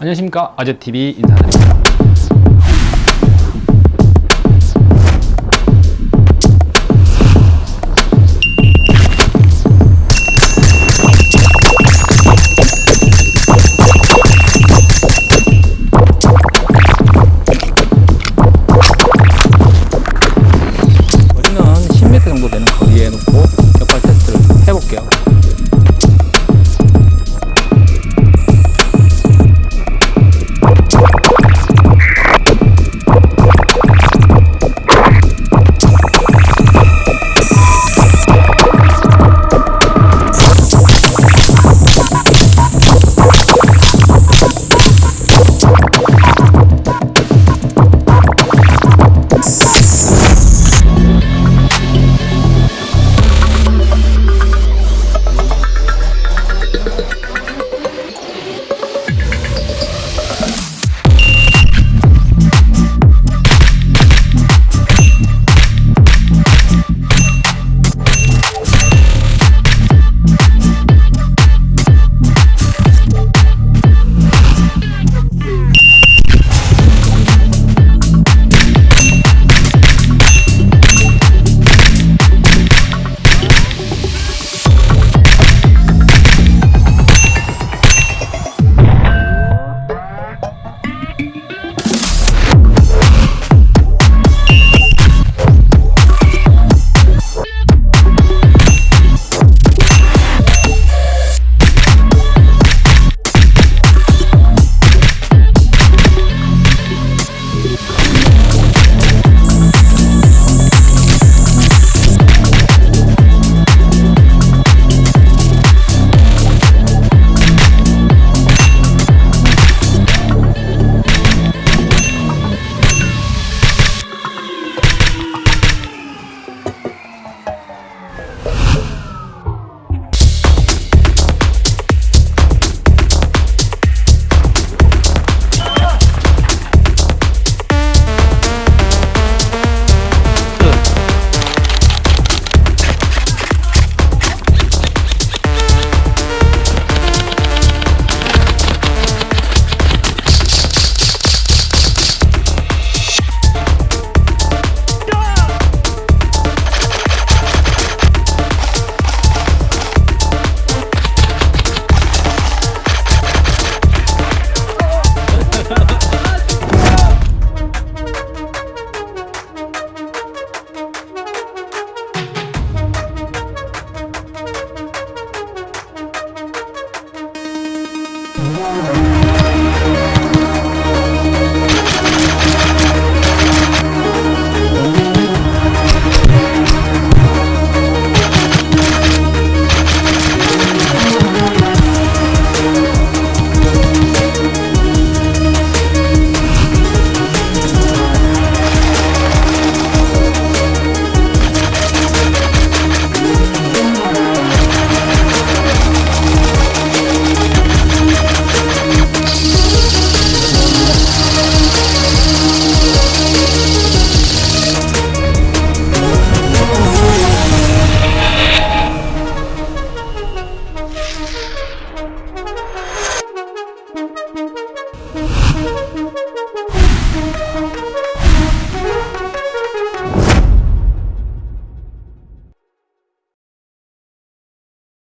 안녕하십니까. 아재TV 인사드립니다 Peace.